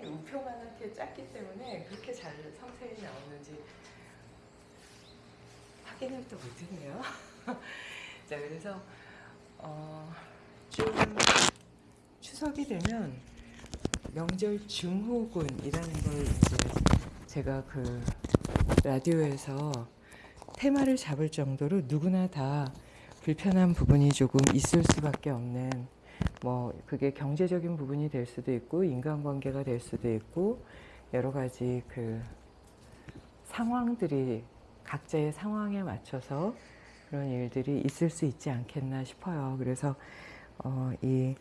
화면이 우표만하게 작기 때문에 그렇게 잘 성색이 나오는지 확인을 또 못했네요. 자 그래서 어, 좀 추석이 되면 명절 증후군이라는 걸 이제 제가 그 라디오에서 테마를 잡을 정도로 누구나 다 불편한 부분이 조금 있을 수밖에 없는 뭐 그게 경제적인 부분이 될 수도 있고 인간관계가 될 수도 있고 여러 가지 그 상황들이 각자의 상황에 맞춰서 그런 일들이 있을 수 있지 않겠나 싶어요. 그래서 어, 이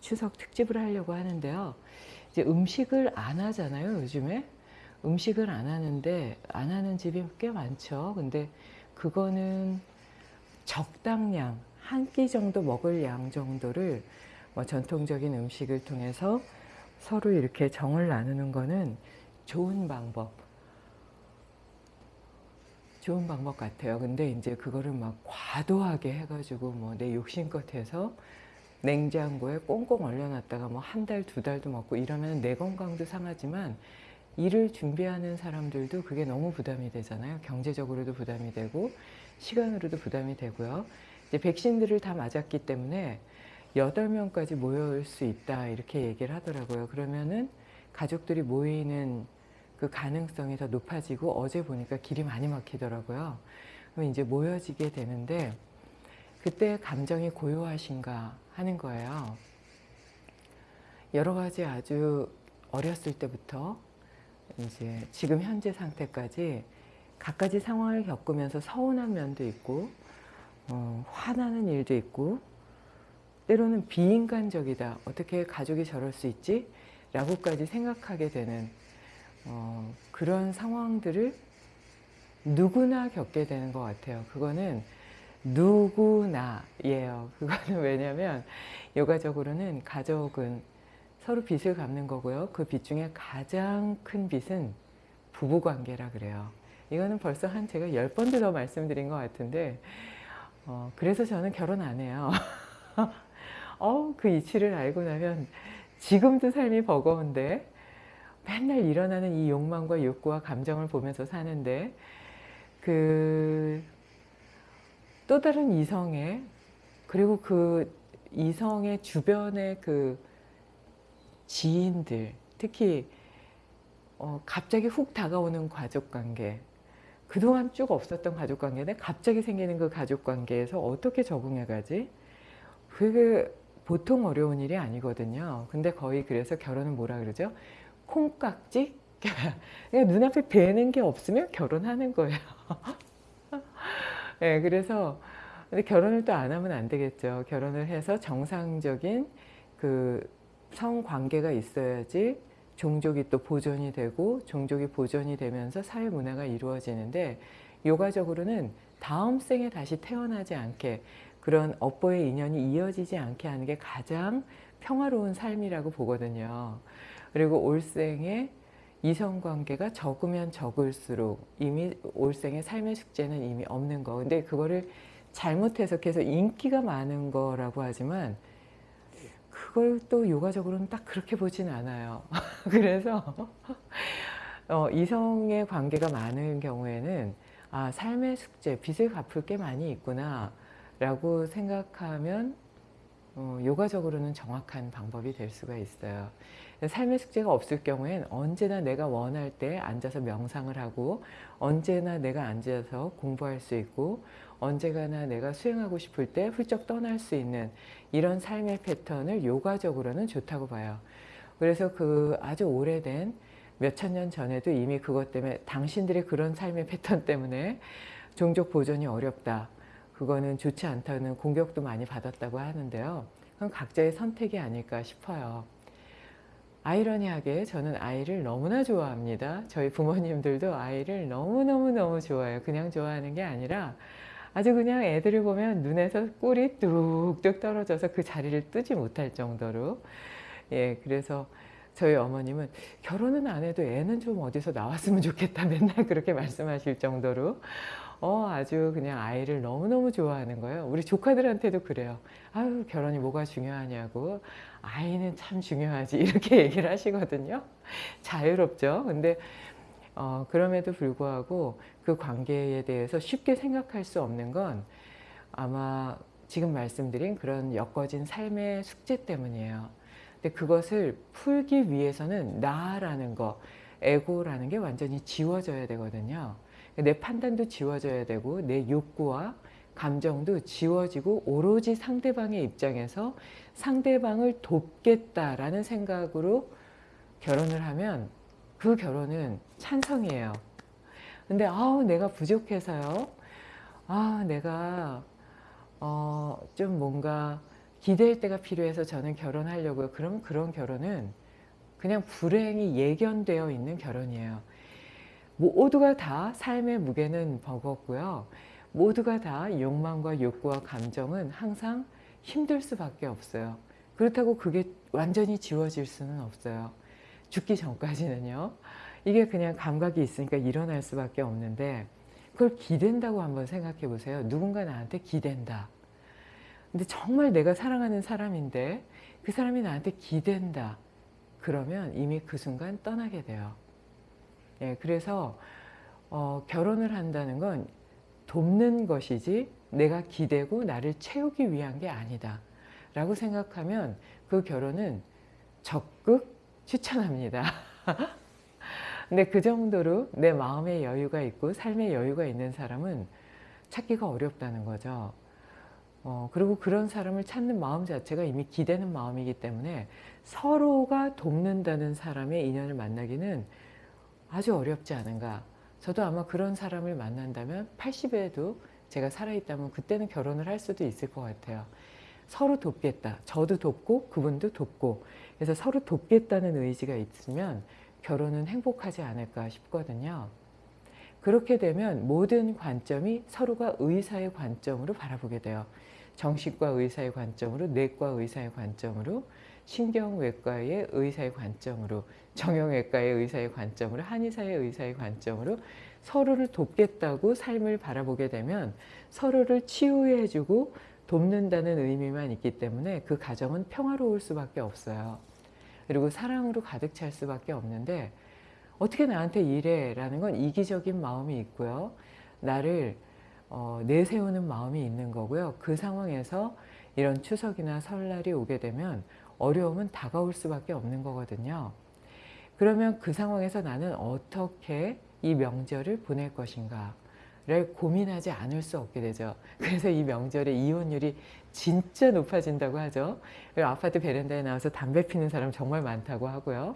추석 특집을 하려고 하는데요. 이제 음식을 안 하잖아요, 요즘에. 음식을 안 하는데 안 하는 집이 꽤 많죠. 근데 그거는 적당량, 한 끼 정도 먹을 양 정도를 뭐 전통적인 음식을 통해서 서로 이렇게 정을 나누는 거는 좋은 방법. 좋은 방법 같아요. 근데 이제 그거를 막 과도하게 해가지고 뭐 내 욕심껏 해서 냉장고에 꽁꽁 얼려놨다가 뭐 한 달, 두 달도 먹고 이러면 내 건강도 상하지만 일을 준비하는 사람들도 그게 너무 부담이 되잖아요. 경제적으로도 부담이 되고 시간으로도 부담이 되고요. 이제 백신들을 다 맞았기 때문에 8명까지 모여올 수 있다 이렇게 얘기를 하더라고요. 그러면은 가족들이 모이는 그 가능성이 더 높아지고 어제 보니까 길이 많이 막히더라고요. 그럼 이제 모여지게 되는데 그때 감정이 고요하신가 하는 거예요. 여러 가지 아주 어렸을 때부터 이제 지금 현재 상태까지 갖가지 상황을 겪으면서 서운한 면도 있고 어, 화나는 일도 있고 때로는 비인간적이다. 어떻게 가족이 저럴 수 있지? 라고까지 생각하게 되는 어, 그런 상황들을 누구나 겪게 되는 것 같아요. 그거는 누구나예요. 그거는 왜냐면 요가적으로는 가족은 서로 빚을 갚는 거고요. 그 빚 중에 가장 큰 빚은 부부관계라 그래요. 이거는 벌써 한 제가 열 번도 더 말씀드린 것 같은데 어, 그래서 저는 결혼 안 해요. 어, 그 이치를 알고 나면 지금도 삶이 버거운데 맨날 일어나는 이 욕망과 욕구와 감정을 보면서 사는데 그 또 다른 이성의 그리고 그 이성의 주변의 그 지인들 특히 어, 갑자기 훅 다가오는 가족관계 그동안 쭉 없었던 가족관계인데 갑자기 생기는 그 가족관계에서 어떻게 적응해가지? 그게 보통 어려운 일이 아니거든요. 근데 거의 그래서 결혼은 뭐라 그러죠? 콩깍지? 눈앞에 뵈는 게 없으면 결혼하는 거예요. 네, 그래서 근데 결혼을 또 안 하면 안 되겠죠. 결혼을 해서 정상적인 그 성관계가 있어야지 종족이 또 보존이 되고 종족이 보존이 되면서 사회 문화가 이루어지는데 요가적으로는 다음 생에 다시 태어나지 않게 그런 업보의 인연이 이어지지 않게 하는 게 가장 평화로운 삶이라고 보거든요. 그리고 올생에 이성관계가 적으면 적을수록 이미 올생의 삶의 숙제는 이미 없는 거. 근데 그거를 잘못 해석해서 인기가 많은 거라고 하지만 그걸 또 요가적으로는 딱 그렇게 보진 않아요. 그래서 어, 이성의 관계가 많은 경우에는 아 삶의 숙제, 빚을 갚을 게 많이 있구나 라고 생각하면 어, 요가적으로는 정확한 방법이 될 수가 있어요. 삶의 숙제가 없을 경우엔 언제나 내가 원할 때 앉아서 명상을 하고 언제나 내가 앉아서 공부할 수 있고 언제가나 내가 수행하고 싶을 때 훌쩍 떠날 수 있는 이런 삶의 패턴을 요가적으로는 좋다고 봐요. 그래서 그 아주 오래된 몇천 년 전에도 이미 그것 때문에 당신들의 그런 삶의 패턴 때문에 종족 보존이 어렵다. 그거는 좋지 않다는 공격도 많이 받았다고 하는데요. 그건 각자의 선택이 아닐까 싶어요. 아이러니하게 저는 아이를 너무나 좋아합니다. 저희 부모님들도 아이를 너무너무너무 좋아해요. 그냥 좋아하는 게 아니라 아주 그냥 애들을 보면 눈에서 꿀이 뚝뚝 떨어져서 그 자리를 뜨지 못할 정도로 예 그래서 저희 어머님은 결혼은 안 해도 애는 좀 어디서 나왔으면 좋겠다 맨날 그렇게 말씀하실 정도로 어 아주 그냥 아이를 너무너무 좋아하는 거예요. 우리 조카들한테도 그래요. 아유 결혼이 뭐가 중요하냐고 아이는 참 중요하지 이렇게 얘기를 하시거든요. 자유롭죠. 근데 어, 그럼에도 불구하고 그 관계에 대해서 쉽게 생각할 수 없는 건 아마 지금 말씀드린 그런 엮어진 삶의 숙제 때문이에요. 그것을 풀기 위해서는 나라는 거, 에고라는 게 완전히 지워져야 되거든요. 내 판단도 지워져야 되고 내 욕구와 감정도 지워지고 오로지 상대방의 입장에서 상대방을 돕겠다라는 생각으로 결혼을 하면 그 결혼은 찬성이에요. 근데 아우 내가 부족해서요. 아 내가 어, 좀 뭔가 기댈 때가 필요해서 저는 결혼하려고요. 그럼 그런 결혼은 그냥 불행이 예견되어 있는 결혼이에요. 모두가 다 삶의 무게는 버겁고요. 모두가 다 욕망과 욕구와 감정은 항상 힘들 수밖에 없어요. 그렇다고 그게 완전히 지워질 수는 없어요. 죽기 전까지는요. 이게 그냥 감각이 있으니까 일어날 수밖에 없는데 그걸 기댄다고 한번 생각해 보세요. 누군가 나한테 기댄다. 근데 정말 내가 사랑하는 사람인데 그 사람이 나한테 기댄다. 그러면 이미 그 순간 떠나게 돼요. 예, 그래서 어, 결혼을 한다는 건 돕는 것이지 내가 기대고 나를 채우기 위한 게 아니다. 라고 생각하면 그 결혼은 적극 추천합니다. 근데 그 정도로 내 마음의 여유가 있고 삶의 여유가 있는 사람은 찾기가 어렵다는 거죠. 어, 그리고 그런 사람을 찾는 마음 자체가 이미 기대는 마음이기 때문에 서로가 돕는다는 사람의 인연을 만나기는 아주 어렵지 않은가. 저도 아마 그런 사람을 만난다면 80에도 제가 살아있다면 그때는 결혼을 할 수도 있을 것 같아요. 서로 돕겠다. 저도 돕고 그분도 돕고 그래서 서로 돕겠다는 의지가 있으면 결혼은 행복하지 않을까 싶거든요. 그렇게 되면 모든 관점이 서로가 의사의 관점으로 바라보게 돼요. 정신과 의사의 관점으로, 내과 의사의 관점으로, 신경외과의 의사의 관점으로, 정형외과의 의사의 관점으로, 한의사의 의사의 관점으로 서로를 돕겠다고 삶을 바라보게 되면 서로를 치유해주고 돕는다는 의미만 있기 때문에 그 가정은 평화로울 수밖에 없어요. 그리고 사랑으로 가득 찰 수밖에 없는데 어떻게 나한테 이래? 라는 건 이기적인 마음이 있고요. 나를 어, 내세우는 마음이 있는 거고요. 그 상황에서 이런 추석이나 설날이 오게 되면 어려움은 다가올 수밖에 없는 거거든요. 그러면 그 상황에서 나는 어떻게 이 명절을 보낼 것인가 를 고민하지 않을 수 없게 되죠. 그래서 이 명절에 이혼율이 진짜 높아진다고 하죠. 아파트 베란다에 나와서 담배 피는 사람 정말 많다고 하고요.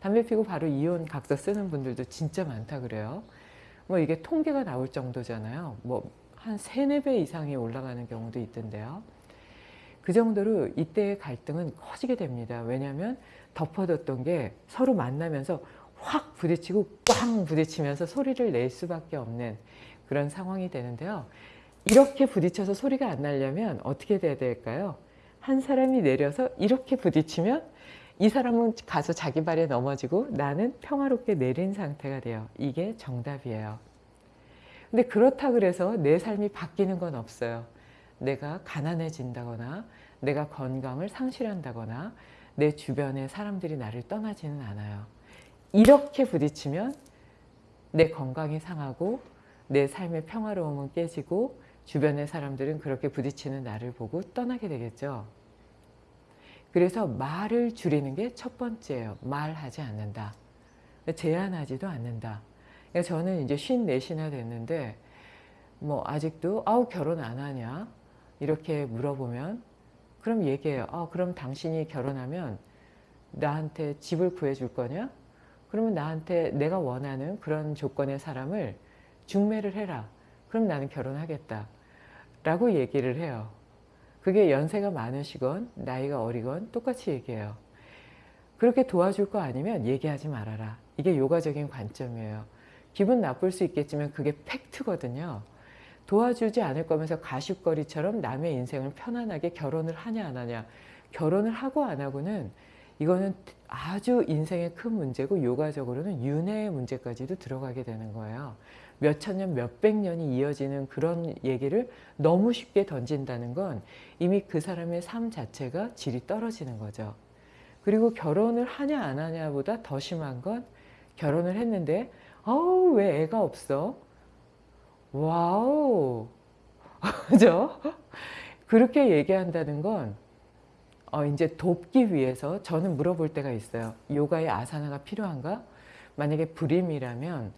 담배 피고 바로 이혼 각서 쓰는 분들도 진짜 많다 그래요. 뭐 이게 통계가 나올 정도잖아요. 뭐 한 세네 배 이상이 올라가는 경우도 있던데요. 그 정도로 이때의 갈등은 커지게 됩니다. 왜냐하면 덮어뒀던 게 서로 만나면서 확 부딪히고 꽝 부딪히면서 소리를 낼 수밖에 없는 그런 상황이 되는데요. 이렇게 부딪혀서 소리가 안 나려면 어떻게 돼야 될까요? 한 사람이 내려서 이렇게 부딪히면 이 사람은 가서 자기 발에 넘어지고 나는 평화롭게 내린 상태가 돼요. 이게 정답이에요. 근데 그렇다 그래서 내 삶이 바뀌는 건 없어요. 내가 가난해진다거나 내가 건강을 상실한다거나 내 주변의 사람들이 나를 떠나지는 않아요. 이렇게 부딪히면 내 건강이 상하고 내 삶의 평화로움은 깨지고 주변의 사람들은 그렇게 부딪히는 나를 보고 떠나게 되겠죠. 그래서 말을 줄이는 게 첫 번째예요. 말하지 않는다. 제한하지도 않는다. 저는 이제 54시나 됐는데 뭐 아직도 아우 결혼 안 하냐 이렇게 물어보면 그럼 얘기해요. 아, 그럼 당신이 결혼하면 나한테 집을 구해줄 거냐? 그러면 나한테 내가 원하는 그런 조건의 사람을 중매를 해라. 그럼 나는 결혼하겠다. 라고 얘기를 해요. 그게 연세가 많으시건 나이가 어리건 똑같이 얘기해요. 그렇게 도와줄 거 아니면 얘기하지 말아라. 이게 요가적인 관점이에요. 기분 나쁠 수 있겠지만 그게 팩트거든요. 도와주지 않을 거면서 가십거리처럼 남의 인생을 편안하게 결혼을 하냐 안 하냐 결혼을 하고 안 하고는 이거는 아주 인생의 큰 문제고 요가적으로는 윤회의 문제까지도 들어가게 되는 거예요. 몇천 년, 몇백 년이 이어지는 그런 얘기를 너무 쉽게 던진다는 건 이미 그 사람의 삶 자체가 질이 떨어지는 거죠. 그리고 결혼을 하냐 안 하냐보다 더 심한 건 결혼을 했는데 아우 왜 애가 없어? wow 그죠? 그렇게 얘기한다는 건 어, 이제 돕기 위해서 저는 물어볼 때가 있어요. 요가의 아사나가 필요한가? 만약에 불임이라면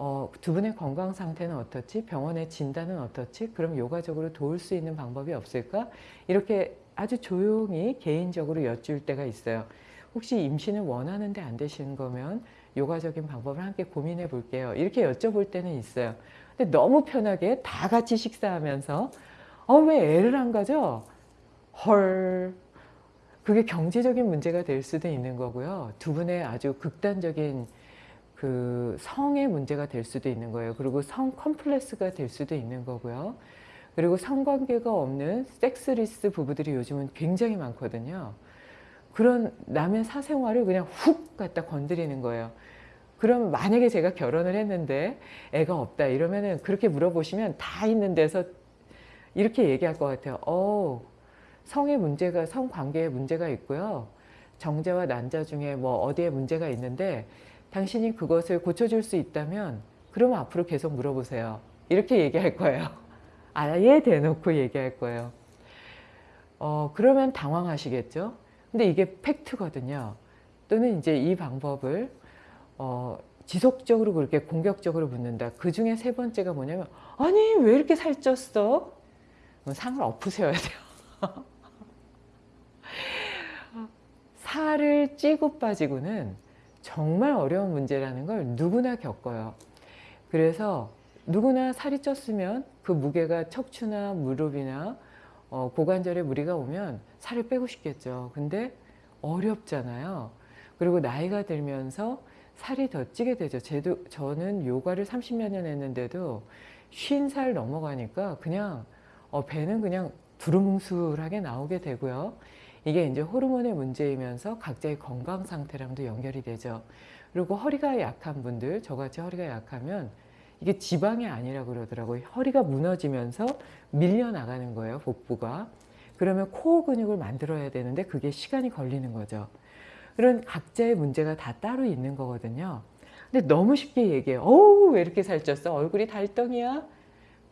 어, 두 분의 건강 상태는 어떻지? 병원의 진단은 어떻지? 그럼 요가적으로 도울 수 있는 방법이 없을까? 이렇게 아주 조용히 개인적으로 여쭐 때가 있어요. 혹시 임신을 원하는데 안 되시는 거면 요가적인 방법을 함께 고민해 볼게요. 이렇게 여쭤볼 때는 있어요. 근데 너무 편하게 다 같이 식사하면서 어, 왜 애를 안 가져? 헐. 그게 경제적인 문제가 될 수도 있는 거고요. 두 분의 아주 극단적인 그 성의 문제가 될 수도 있는 거예요. 그리고 성 컴플렉스가 될 수도 있는 거고요. 그리고 성관계가 없는 섹스리스 부부들이 요즘은 굉장히 많거든요. 그런 남의 사생활을 그냥 훅 갖다 건드리는 거예요. 그럼 만약에 제가 결혼을 했는데 애가 없다 이러면은 그렇게 물어보시면 다 있는 데서 이렇게 얘기할 것 같아요. 어, 성의 문제가 성관계에 문제가 있고요. 정자와 난자 중에 뭐 어디에 문제가 있는데 당신이 그것을 고쳐줄 수 있다면 그러면 앞으로 계속 물어보세요. 이렇게 얘기할 거예요. 아예 대놓고 얘기할 거예요. 어, 그러면 당황하시겠죠? 근데 이게 팩트거든요. 또는 이제 이 방법을 어, 지속적으로 그렇게 공격적으로 묻는다. 그 중에 세 번째가 뭐냐면 아니 왜 이렇게 살쪘어? 상을 엎으셔야 돼요. 살을 찌고 빠지고는 정말 어려운 문제라는 걸 누구나 겪어요. 그래서 누구나 살이 쪘으면 그 무게가 척추나 무릎이나 어, 고관절에 무리가 오면 살을 빼고 싶겠죠. 근데 어렵잖아요. 그리고 나이가 들면서 살이 더 찌게 되죠. 제도, 저는 요가를 30여 년 했는데도 50살 넘어가니까 그냥 어, 배는 그냥 두루뭉술하게 나오게 되고요. 이게 이제 호르몬의 문제이면서 각자의 건강 상태랑도 연결이 되죠. 그리고 허리가 약한 분들, 저같이 허리가 약하면 이게 지방이 아니라 그러더라고요. 허리가 무너지면서 밀려나가는 거예요, 복부가. 그러면 코어 근육을 만들어야 되는데 그게 시간이 걸리는 거죠. 그런 각자의 문제가 다 따로 있는 거거든요. 근데 너무 쉽게 얘기해요. 어우, 왜 이렇게 살쪘어? 얼굴이 달덩이야?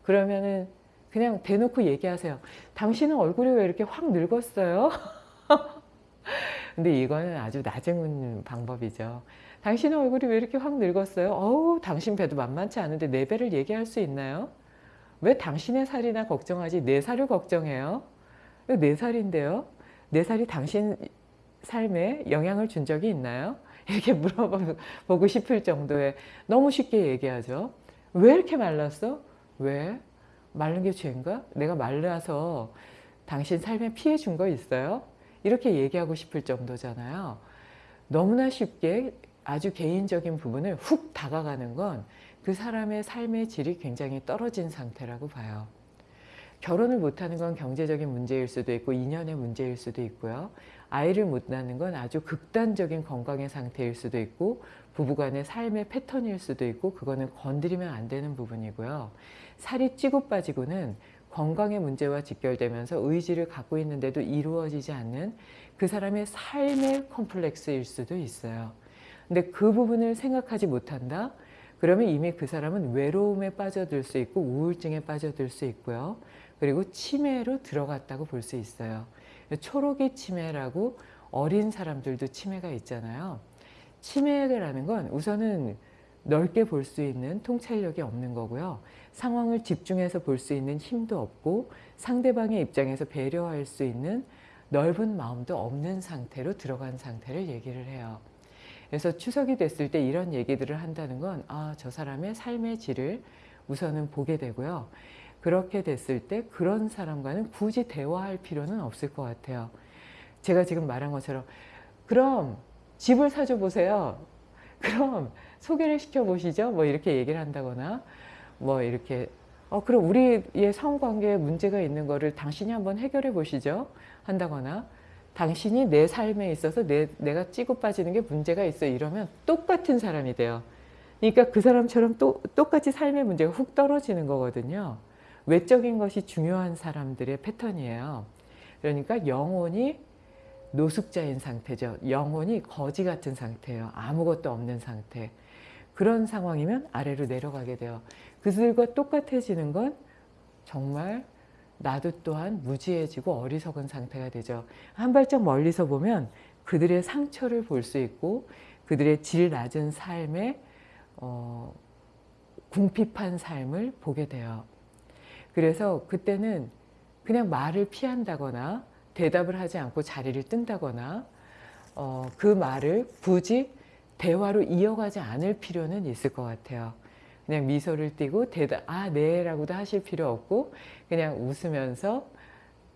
그러면은 그냥 대놓고 얘기하세요. 당신은 얼굴이 왜 이렇게 확 늙었어요? 근데 이거는 아주 나중 방법이죠. 당신의 얼굴이 왜 이렇게 확 늙었어요? 어우, 당신 배도 만만치 않은데 내 배를 얘기할 수 있나요? 왜 당신의 살이나 걱정하지 내 살을 걱정해요? 내 살인데요? 내 살이 당신 삶에 영향을 준 적이 있나요? 이렇게 물어보고 싶을 정도의 너무 쉽게 얘기하죠. 왜 이렇게 말랐어? 왜? 마른 게 죄인가? 내가 말라서 당신 삶에 피해 준 거 있어요? 이렇게 얘기하고 싶을 정도잖아요. 너무나 쉽게 아주 개인적인 부분을 훅 다가가는 건 그 사람의 삶의 질이 굉장히 떨어진 상태라고 봐요. 결혼을 못하는 건 경제적인 문제일 수도 있고 인연의 문제일 수도 있고요. 아이를 못 낳는 건 아주 극단적인 건강의 상태일 수도 있고 부부간의 삶의 패턴일 수도 있고 그거는 건드리면 안 되는 부분이고요. 살이 찌고 빠지고는 건강의 문제와 직결되면서 의지를 갖고 있는데도 이루어지지 않는 그 사람의 삶의 컴플렉스일 수도 있어요. 근데 그 부분을 생각하지 못한다? 그러면 이미 그 사람은 외로움에 빠져들 수 있고 우울증에 빠져들 수 있고요. 그리고 치매로 들어갔다고 볼 수 있어요. 초록이 치매라고 어린 사람들도 치매가 있잖아요. 치매라는 건 우선은 넓게 볼 수 있는 통찰력이 없는 거고요. 상황을 집중해서 볼 수 있는 힘도 없고 상대방의 입장에서 배려할 수 있는 넓은 마음도 없는 상태로 들어간 상태를 얘기를 해요. 그래서 추석이 됐을 때 이런 얘기들을 한다는 건 아, 저 사람의 삶의 질을 우선은 보게 되고요. 그렇게 됐을 때 그런 사람과는 굳이 대화할 필요는 없을 것 같아요. 제가 지금 말한 것처럼 그럼 집을 사줘 보세요. 그럼 소개를 시켜 보시죠. 뭐 이렇게 얘기를 한다거나 뭐 이렇게 어 그럼 우리의 성관계에 문제가 있는 거를 당신이 한번 해결해 보시죠. 한다거나 당신이 내 삶에 있어서 내, 내가 찌고 빠지는 게 문제가 있어 이러면 똑같은 사람이 돼요. 그러니까 그 사람처럼 또, 똑같이 삶의 문제가 훅 떨어지는 거거든요. 외적인 것이 중요한 사람들의 패턴이에요. 그러니까 영혼이 노숙자인 상태죠. 영혼이 거지 같은 상태예요. 아무것도 없는 상태. 그런 상황이면 아래로 내려가게 돼요. 그들과 똑같아지는 건 정말 나도 또한 무지해지고 어리석은 상태가 되죠. 한 발짝 멀리서 보면 그들의 상처를 볼 수 있고 그들의 질 낮은 삶의 어, 궁핍한 삶을 보게 돼요. 그래서 그때는 그냥 말을 피한다거나 대답을 하지 않고 자리를 뜬다거나 어, 그 말을 굳이 대화로 이어가지 않을 필요는 있을 것 같아요. 그냥 미소를 띠고 대답, 아, 네 라고도 하실 필요 없고 그냥 웃으면서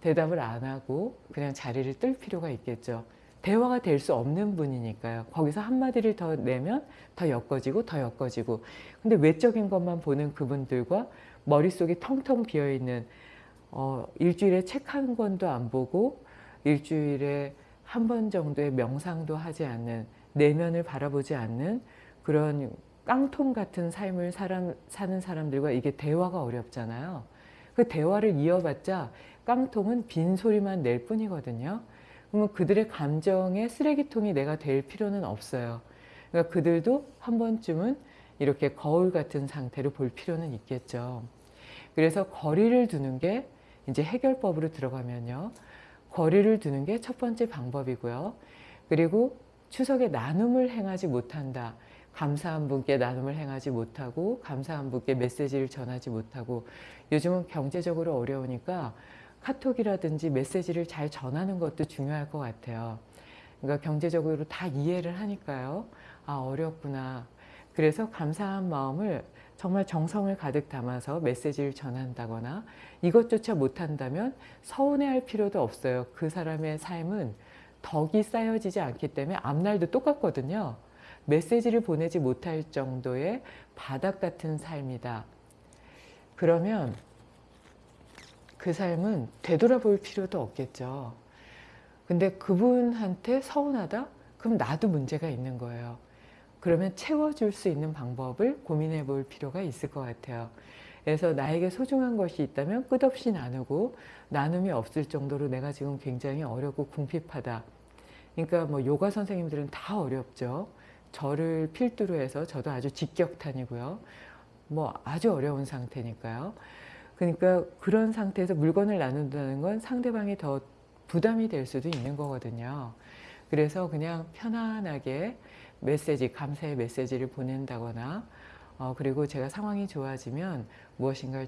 대답을 안 하고 그냥 자리를 뜰 필요가 있겠죠. 대화가 될 수 없는 분이니까요. 거기서 한마디를 더 내면 더 엮어지고 더 엮어지고 근데 외적인 것만 보는 그분들과 머릿속이 텅텅 비어있는 어, 일주일에 책 한 권도 안 보고 일주일에 한 번 정도의 명상도 하지 않는 내면을 바라보지 않는 그런 깡통 같은 삶을 사람, 사는 사람들과 이게 대화가 어렵잖아요. 그 대화를 이어봤자 깡통은 빈소리만 낼 뿐이거든요. 그러면 그들의 감정의 쓰레기통이 내가 될 필요는 없어요. 그러니까 그들도 한 번쯤은 이렇게 거울 같은 상태로 볼 필요는 있겠죠. 그래서 거리를 두는 게 이제 해결법으로 들어가면요. 거리를 두는 게 첫 번째 방법이고요. 그리고 추석에 나눔을 행하지 못한다. 감사한 분께 나눔을 행하지 못하고 감사한 분께 메시지를 전하지 못하고 요즘은 경제적으로 어려우니까 카톡이라든지 메시지를 잘 전하는 것도 중요할 것 같아요. 그러니까 경제적으로 다 이해를 하니까요. 아 어렵구나. 그래서 감사한 마음을 정말 정성을 가득 담아서 메시지를 전한다거나 이것조차 못한다면 서운해할 필요도 없어요. 그 사람의 삶은 덕이 쌓여지지 않기 때문에 앞날도 똑같거든요. 메시지를 보내지 못할 정도의 바닥 같은 삶이다. 그러면 그 삶은 되돌아볼 필요도 없겠죠. 근데 그분한테 서운하다? 그럼 나도 문제가 있는 거예요. 그러면 채워줄 수 있는 방법을 고민해 볼 필요가 있을 것 같아요. 그래서 나에게 소중한 것이 있다면 끝없이 나누고 나눔이 없을 정도로 내가 지금 굉장히 어렵고 궁핍하다. 그러니까 뭐 요가 선생님들은 다 어렵죠. 저를 필두로 해서 저도 아주 직격탄이고요. 뭐 아주 어려운 상태니까요. 그러니까 그런 상태에서 물건을 나눈다는 건 상대방이 더 부담이 될 수도 있는 거거든요. 그래서 그냥 편안하게 메시지, 감사의 메시지를 보낸다거나 어, 그리고 제가 상황이 좋아지면 무엇인가를